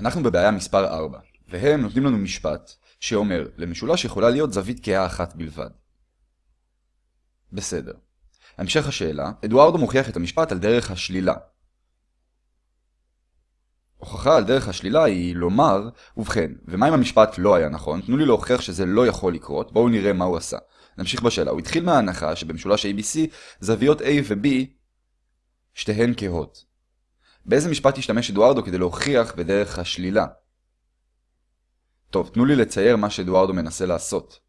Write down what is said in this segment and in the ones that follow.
אנחנו בבעיה מספר 4, והם נותנים לנו משפט שאומר, למשולש יכולה להיות זווית כהה אחת בלבד. בסדר. המשך השאלה, אדוארדו מוכיח את המשפט על דרך השלילה. הוכחה על דרך השלילה היא לומר, ובכן, ומה אם המשפט לא היה נכון? תנו לי להוכיח שזה לא יכול לקרות, בואו נראה מה הוא עשה. נמשיך בשאלה, הוא התחיל מההנחה שבמשולש ABC זוויות A ו-B שתיהן כהות. באיזה משפט השתמש אדוארדו כדי להוכיח בדרך השלילה? טוב, תנו לי לצייר מה שאדוארדו מנסה לעשות.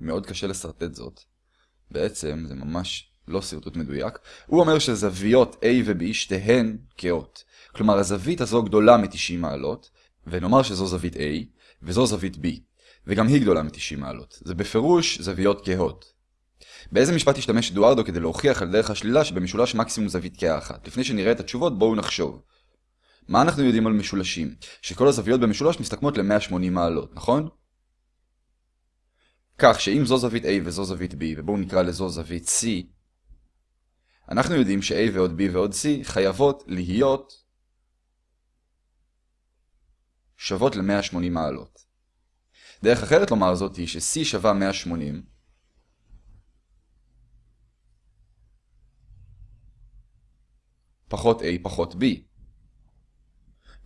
מאוד קשה לשרטט זאת. בעצם זה ממש לא שרטוט מדויק. הוא אומר שזוויות A ו-B שתיהן כאות. כלומר, הזווית הזו גדולה מ-90 מעלות, ונאמר שזו זווית A, וזו זווית B, וגם היא גדולה מ-90 מעלות. זה בפירוש זוויות כהות. באיזה משפט השתמש אדוארדו כדי להוכיח על דרך השלילה שבמשולש מקסימום זווית כהה אחת? לפני שנראה את התשובות, בואו נחשוב. מה אנחנו יודעים על משולשים? שכל הזוויות במשולש מסתכמות ל-180 מעלות, נכון? כך שאם זו זווית A וזו זווית B, ובואו נקרא לזו זווית C, אנחנו יודעים ש-A ועוד B ועוד C חייבות להיות שוות ל-180 מעלות. דרך אחרת לומר זאת היא ש-C שווה 180, פחות A פחות B.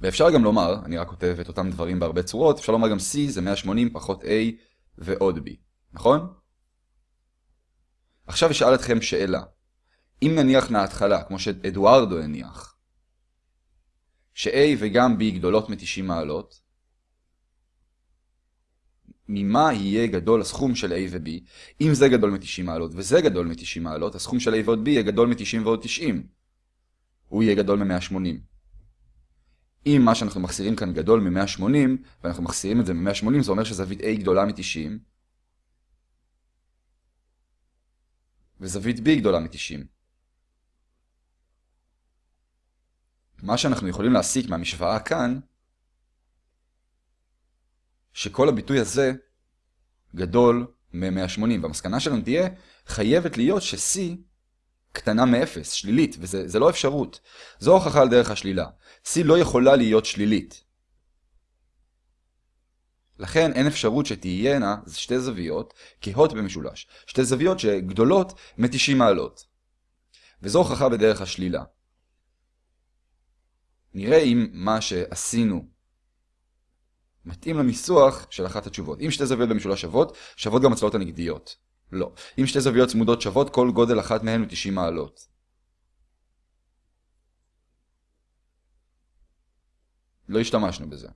ואפשר גם לומר, אני רק כותב את אותם דברים בהרבה צורות, אפשר לומר גם C זה 180 פחות A ועוד B, נכון? עכשיו אשאל אתכם שאלה. אם נניח מההתחלה, כמו שאדוארדו הניח, ש-A וגם B גדולות מ-90 מעלות, ממה יהיה גדול הסכום של A ו-B? אם זה גדול מ-90 מעלות וזה גדול מ-90 מעלות, הסכום של A ועוד B יהיה גדול מ-90 ועוד 90. הוא יהיה גדול מ-180. אם מה שאנחנו מחסירים כאן גדול מ-180, ואנחנו מחסירים את זה מ-180, זה אומר שזווית A גדולה מ-90, וזווית B גדולה מ-90. מה שאנחנו יכולים להסיק מהמשוואה כאן, שכל הביטוי הזה גדול מ-180, והמסקנה שלנו תהיה, חייבת להיות ש-C קטנה מ-0, שלילית, וזה לא אפשרות. זו הוכחה על דרך השלילה. C לא יכולה להיות שלילית. לכן אין אפשרות שתהיינה שתי זוויות כהות במשולש. שתי זוויות שגדולות מ-90 מעלות. וזו הוכחה בדרך השלילה. נראה אם מה שעשינו מתאים לניסוח של אחת התשובות. אם שתי זוויות במשולש שוות, שוות גם הצלעות הנגדיות. לא. אם שתי זוויות צמודות שוות, כל גודל אחת מהן הוא 90 מעלות. לא השתמשנו בזה.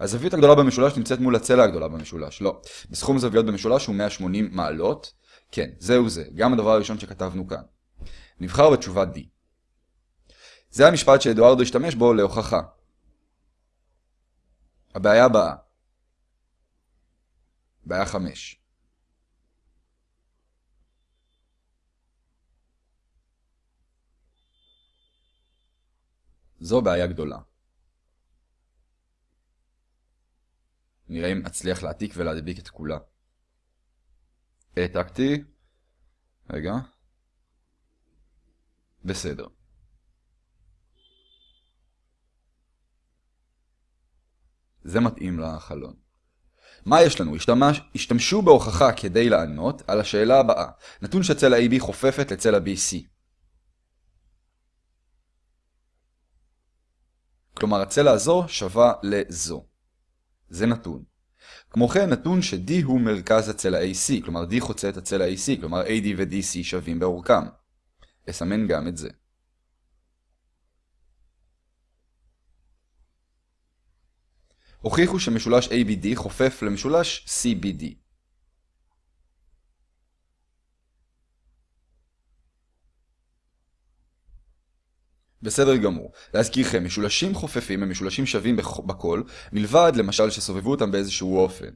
הזווית הגדולה במשולש נמצאת מול הצלע הגדולה במשולש. לא. בסכום זוויות במשולש הוא 180 מעלות. כן, זהו זה. גם הדבר הראשון שכתבנו כאן. נבחר בתשובה D. זה המשפט שאדוארדו השתמש בו להוכחה. הבעיה הבאה. בעיה 5. זו בעיה גדולה. נראה אם אצליח להעתיק ולהדביק את כולה. העתקתי. רגע. בסדר. זה מתאים לחלון. מה יש לנו? השתמש, השתמשו בהוכחה כדי לענות על השאלה הבאה. נתון שצלע AB חופפת לצלע BC. כלומר הצלע הזו שווה לזו. זה נתון. כמו כן נתון ש-D הוא מרכז הצלע AC, כלומר D חוצה את הצלע AC, כלומר AD ו-DC שווים באורכם. אסמן גם את זה. הוכיחו שמשולש ABD חופף למשולש CBD. בסדר גמור. להזכירכם, משולשים חופפים הם משולשים שווים בכל, מלבד למשל שסובבו אותם באיזשהו אופן.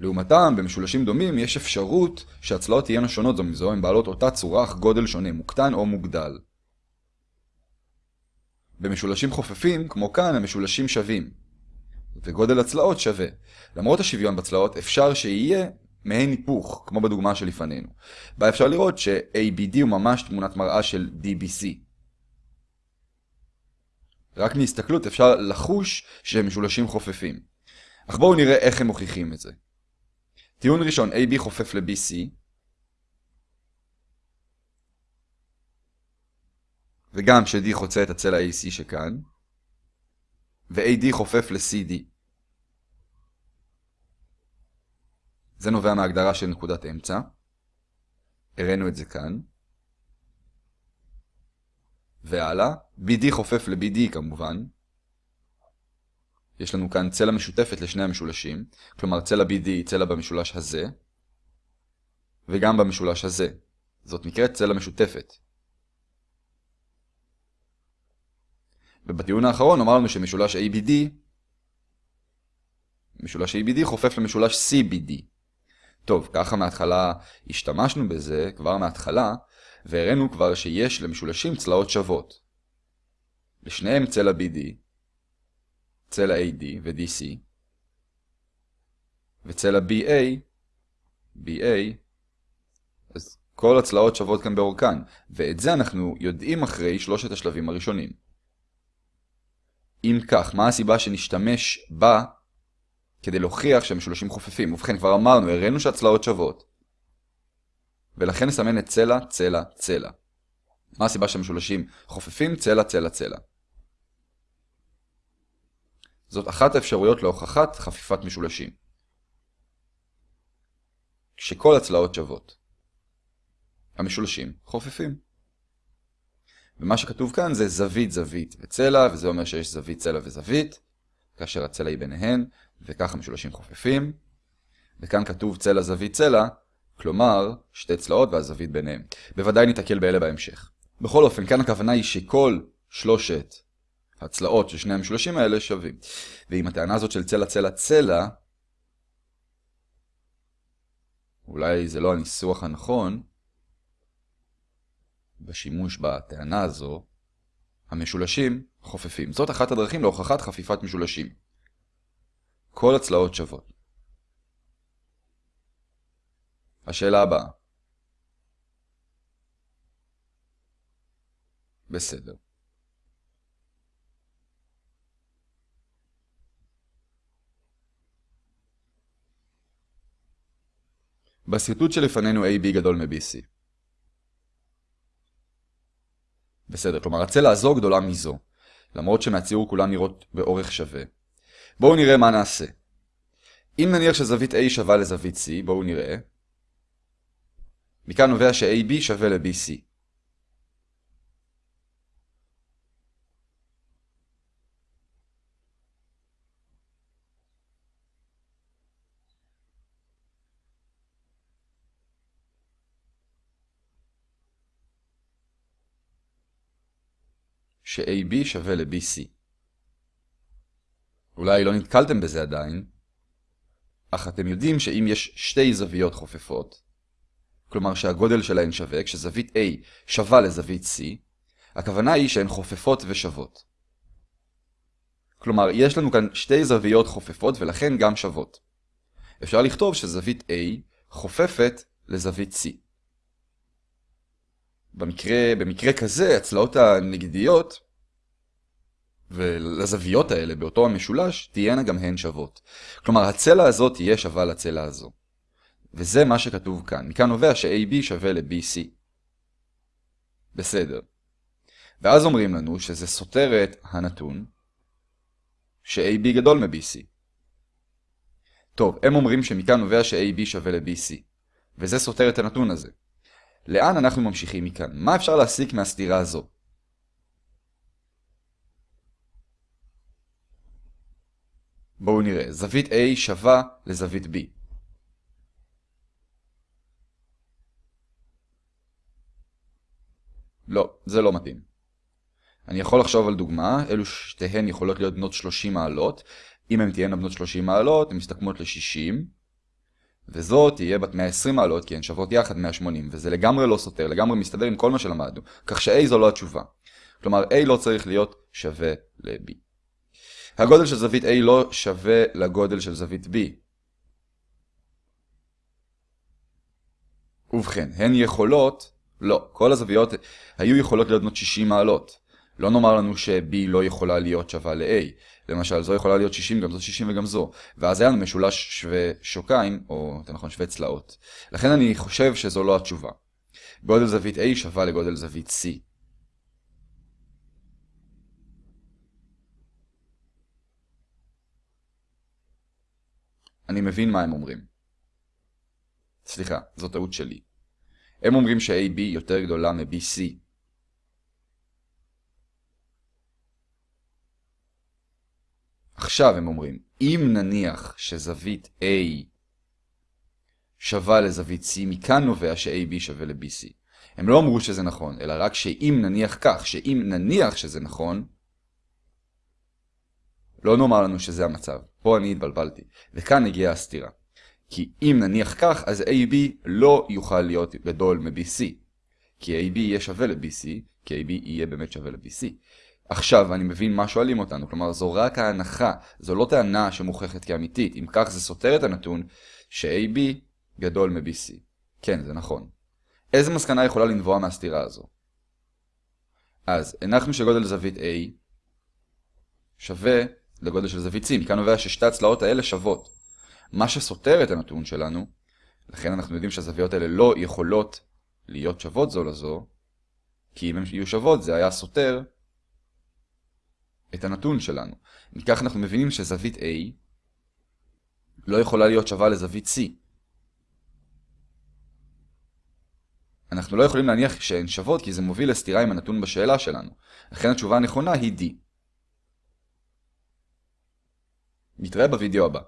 לעומתם, במשולשים דומים יש אפשרות שהצלעות תהיינה שונות זו מזו, הן בעלות אותה צורה אך גודל שונה, מוקטן או מוגדל. במשולשים חופפים, כמו כאן, המשולשים שווים. וגודל הצלעות שווה. למרות השוויון בצלעות, אפשר שיהיה מעין היפוך, כמו בדוגמה שלפנינו. בה אפשר לראות ש-ABD הוא ממש תמונת מראה של DBC. רק מהסתכלות אפשר לחוש שהם משולשים חופפים. אך בואו נראה איך הם מוכיחים את זה. טיעון ראשון, AB חופף ל-BC. וגם ש-D חוצה את הצלע AC שכאן. ו-AD חופף ל-CD. זה נובע מההגדרה של נקודת אמצע. הראינו את זה כאן. והלאה, BD חופף ל-BD כמובן. יש לנו כאן צלע משותפת לשני המשולשים, כלומר צלע BD היא צלע במשולש הזה, וגם במשולש הזה. זאת נקראת צלע משותפת. ובטיעון האחרון אמרנו שמשולש ABD, משולש ABD חופף למשולש CBD. טוב, ככה מההתחלה השתמשנו בזה, כבר מההתחלה, והראינו כבר שיש למשולשים צלעות שוות. לשניהם צלע BD, צלע AD ו-DC, וצלע BA, BA, אז כל הצלעות שוות כאן באורכן, ואת זה אנחנו יודעים אחרי שלושת השלבים הראשונים. אם כך, מה הסיבה שנשתמש בה כדי להוכיח שהמשולשים חופפים? ובכן, כבר אמרנו, הראינו שהצלעות שוות. ולכן נסמן את צלע, צלע, צלע. מה הסיבה שהמשולשים חופפים? צלע, צלע, צלע. זאת אחת האפשרויות להוכחת חפיפת משולשים. כשכל הצלעות שוות. המשולשים חופפים. ומה שכתוב כאן זה זווית, זווית וצלע, וזה אומר שיש זווית, צלע וזווית, כאשר הצלע היא ביניהן, וככה משולשים חופפים. וכאן כתוב צלע, זווית, צלע, כלומר, שתי צלעות והזווית ביניהם. בוודאי ניתקל באלה בהמשך. בכל אופן, כאן הכוונה היא שכל שלושת הצלעות של שני המשולשים האלה שווים. ועם הטענה הזאת של צלע, צלע, צלע, אולי זה לא הניסוח הנכון, בשימוש בטענה הזו, המשולשים חופפים. זאת אחת הדרכים להוכחת חפיפת משולשים. כל הצלעות שוות. השאלה הבאה. בסדר. בשרטוט שלפנינו AB גדול מ-BC. בסדר, כלומר הצלע הזו גדולה מזו, למרות שמהציור כולן נראות באורך שווה. בואו נראה מה נעשה. אם נניח שזווית A שווה לזווית C, בואו נראה. מכאן נובע ש-AB שווה ל-BC. ש-AB שווה ל-BC. אולי לא נתקלתם בזה עדיין, אך אתם יודעים שאם יש שתי זוויות חופפות, כלומר שהגודל שלהן שווה, כשזווית A שווה לזווית C, הכוונה היא שהן חופפות ושוות. כלומר, יש לנו כאן שתי זוויות חופפות ולכן גם שוות. אפשר לכתוב שזווית A חופפת לזווית C. במקרה, במקרה כזה, הצלעות הנגדיות ולזוויות האלה באותו המשולש תהיינה גם הן שוות. כלומר, הצלע הזאת תהיה שווה לצלע הזו. וזה מה שכתוב כאן. מכאן נובע ש-AB שווה ל-BC. בסדר. ואז אומרים לנו שזה סותר את הנתון ש-AB גדול מ-BC. טוב, הם אומרים שמכאן נובע ש-AB שווה ל-BC. וזה סותר את הנתון הזה. לאן אנחנו ממשיכים מכאן? מה אפשר להסיק מהסתירה הזו? בואו נראה, זווית A שווה לזווית B. לא, זה לא מתאים. אני יכול לחשוב על דוגמה, אלו שתיהן יכולות להיות בנות 30 מעלות. אם הן תהיינה בנות 30 מעלות, הן מסתכמות ל-60. וזאת תהיה בת 120 מעלות, כי הן שוות יחד 180, וזה לגמרי לא סותר, לגמרי מסתדר עם כל מה שלמדנו. כך ש-A זו לא התשובה. כלומר, A לא צריך להיות שווה ל-B. הגודל של זווית A לא שווה לגודל של זווית B. ובכן, הן יכולות, לא, כל הזוויות היו יכולות להיות בנות 60 מעלות. לא נאמר לנו ש-B לא יכולה להיות שווה ל-A. למשל, זו יכולה להיות 60, גם זו 60 וגם זו. ואז היה לנו משולש שווה שוקיים, או יותר נכון שווה צלעות. לכן אני חושב שזו לא התשובה. גודל זווית A שווה לגודל זווית C. אני מבין מה הם אומרים. סליחה, זו טעות שלי. הם אומרים ש-AB יותר גדולה מ-BC. עכשיו הם אומרים, אם נניח שזווית A שווה לזווית C, מכאן נובע ש-AB שווה ל-BC. הם לא אמרו שזה נכון, אלא רק שאם נניח כך, שאם נניח שזה נכון, לא נאמר לנו שזה המצב. פה אני התבלבלתי. וכאן הגיעה הסתירה. כי אם נניח כך, אז AB לא יוכל להיות גדול מ-BC. כי AB יהיה שווה ל-BC, כי AB יהיה באמת שווה ל-BC. עכשיו אני מבין מה שואלים אותנו, כלומר זו רק ההנחה, זו לא טענה שמוכחת כאמיתית, אם כך זה סותר את הנתון ש-AB גדול מ-BC. כן, זה נכון. איזה מסקנה יכולה לנבוע מהסתירה הזו? אז הנחנו שגודל זווית A שווה לגודל של זווית C, מכאן נובע ששתי הצלעות האלה שוות. מה שסותר את הנתון שלנו, לכן אנחנו יודעים שהזוויות האלה לא יכולות להיות שוות זו לזו, כי אם הן יהיו שוות זה היה סותר את הנתון שלנו. מכך אנחנו מבינים שזווית A לא יכולה להיות שווה לזווית C. אנחנו לא יכולים להניח שהן שוות כי זה מוביל לסתירה עם הנתון בשאלה שלנו. לכן התשובה הנכונה היא D. נתראה בווידאו הבא.